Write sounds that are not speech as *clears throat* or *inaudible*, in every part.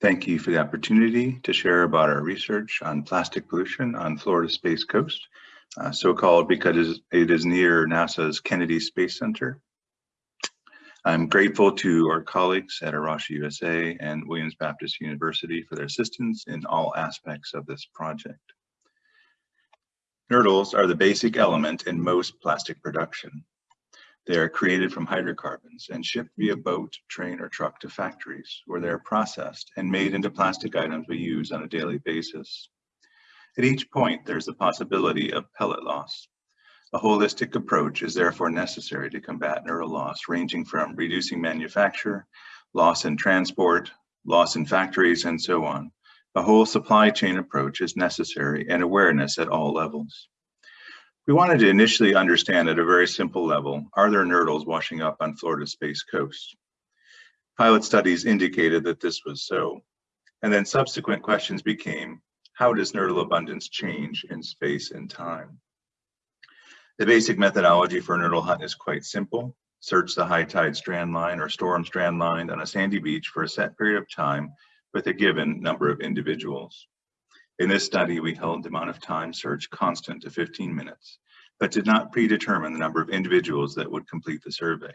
Thank you for the opportunity to share about our research on plastic pollution on Florida's Space Coast, uh, so-called because it is near NASA's Kennedy Space Center. I'm grateful to our colleagues at A Rocha USA and Williams Baptist University for their assistance in all aspects of this project. Nurdles are the basic element in most plastic production. They are created from hydrocarbons and shipped via boat, train, or truck to factories where they are processed and made into plastic items we use on a daily basis. At each point, there's the possibility of pellet loss. A holistic approach is therefore necessary to combat nurdle loss, ranging from reducing manufacture, loss in transport, loss in factories, and so on. A whole supply chain approach is necessary and awareness at all levels. We wanted to initially understand at a very simple level, are there nurdles washing up on Florida's space coast? Pilot studies indicated that this was so. And then subsequent questions became, how does nurdle abundance change in space and time? The basic methodology for nurdle hunt is quite simple. Search the high tide strand line or storm strand line on a sandy beach for a set period of time with a given number of individuals. In this study, we held the amount of time search constant to 15 minutes, but did not predetermine the number of individuals that would complete the survey.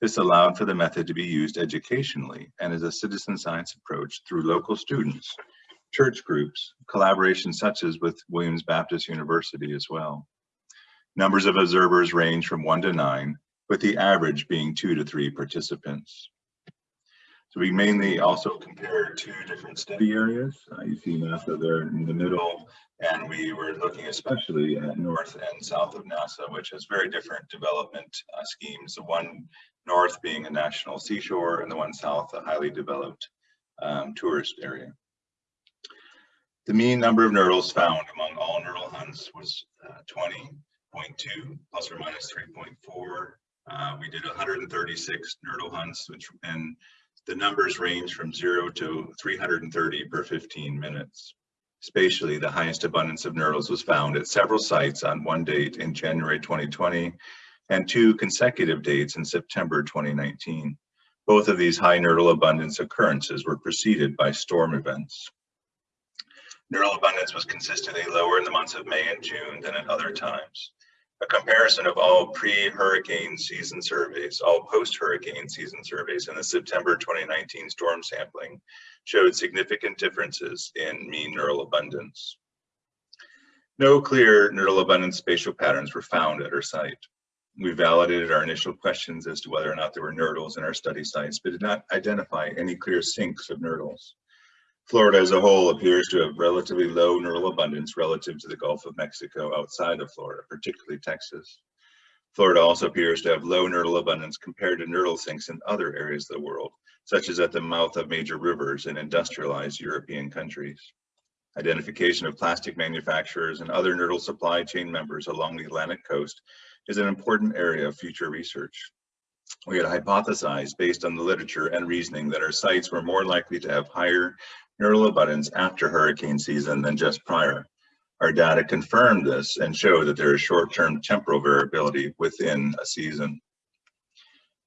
This allowed for the method to be used educationally and as a citizen science approach through local students, church groups, collaborations such as with Williams Baptist University as well. Numbers of observers range from one to nine, with the average being two to three participants. So we mainly also compared two different study areas. Uh, you see NASA there in the middle, and we were looking especially at north and south of NASA, which has very different development uh, schemes. The one north being a national seashore, and the one south a highly developed um, tourist area. The mean number of nurdles found among all nurdle hunts was uh, 20.2 plus or minus 3.4. Uh, we did 136 nurdle hunts, which and the numbers range from zero to 330 per 15 minutes. Spatially, the highest abundance of nurdles was found at several sites on one date in January 2020 and two consecutive dates in September 2019. Both of these high nurdle abundance occurrences were preceded by storm events. Nurdle abundance was consistently lower in the months of May and June than at other times. A comparison of all pre-hurricane season surveys, all post-hurricane season surveys, and the September 2019 storm sampling showed significant differences in mean nurdle abundance. No clear nurdle abundance spatial patterns were found at our site. We validated our initial questions as to whether or not there were nurdles in our study sites, but did not identify any clear sinks of nurdles. Florida as a whole appears to have relatively low nurdle abundance relative to the Gulf of Mexico outside of Florida, particularly Texas. Florida also appears to have low nurdle abundance compared to nurdle sinks in other areas of the world, such as at the mouth of major rivers in industrialized European countries. Identification of plastic manufacturers and other nurdle supply chain members along the Atlantic coast is an important area of future research. We had hypothesized based on the literature and reasoning that our sites were more likely to have higher nurdle abundance after hurricane season than just prior. Our data confirmed this and show that there is short-term temporal variability within a season.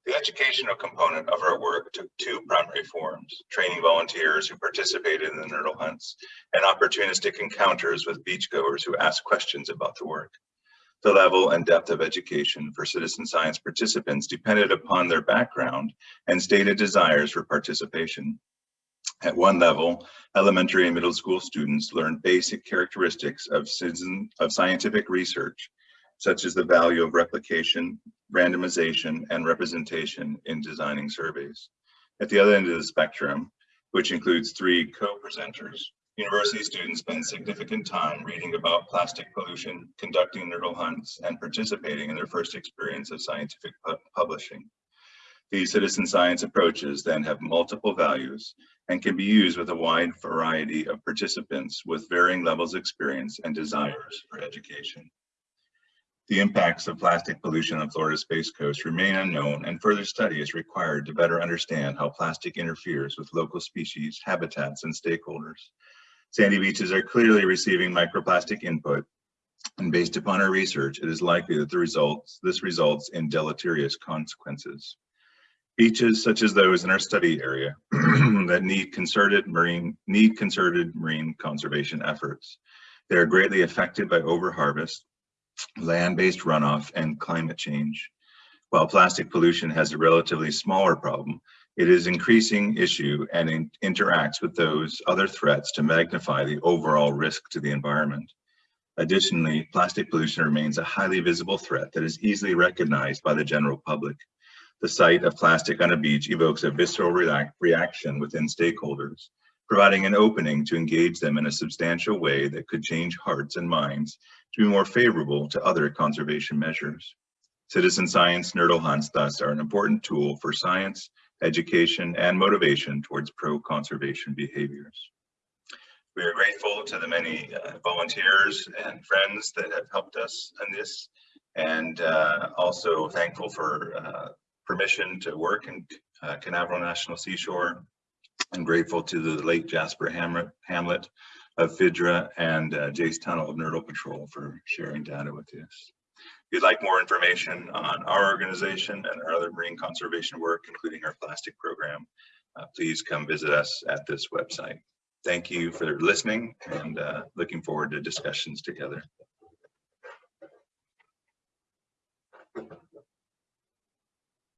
The educational component of our work took two primary forms, training volunteers who participated in the nurdle hunts and opportunistic encounters with beachgoers who asked questions about the work. The level and depth of education for citizen science participants depended upon their background and stated desires for participation. At one level, elementary and middle school students learn basic characteristics of, citizen, of scientific research, such as the value of replication, randomization, and representation in designing surveys. At the other end of the spectrum, which includes three co-presenters, university students spend significant time reading about plastic pollution, conducting nurdle hunts, and participating in their first experience of scientific pu publishing. These citizen science approaches then have multiple values and can be used with a wide variety of participants with varying levels of experience and desires for education. The impacts of plastic pollution on Florida's Space Coast remain unknown and further study is required to better understand how plastic interferes with local species, habitats, and stakeholders. Sandy beaches are clearly receiving microplastic input and based upon our research, it is likely that the results, this results in deleterious consequences. Beaches such as those in our study area *clears throat* that need concerted marine, need concerted marine conservation efforts. They are greatly affected by overharvest, land-based runoff, and climate change. While plastic pollution has a relatively smaller problem, it is increasing issue and in, interacts with those other threats to magnify the overall risk to the environment. Additionally, plastic pollution remains a highly visible threat that is easily recognized by the general public. The sight of plastic on a beach evokes a visceral reaction within stakeholders, providing an opening to engage them in a substantial way that could change hearts and minds to be more favorable to other conservation measures. Citizen science nurdle hunts thus are an important tool for science, education, and motivation towards pro-conservation behaviors. We are grateful to the many uh, volunteers and friends that have helped us in this, and uh, also thankful for uh, permission to work in uh, Canaveral National Seashore, and grateful to the late Jasper Hamlet, of FIDRA and uh, Jace Tunnell of Nurdle Patrol for sharing data with us. If you'd like more information on our organization and our other marine conservation work, including our plastic program, uh, please come visit us at this website. Thank you for listening and uh, looking forward to discussions together.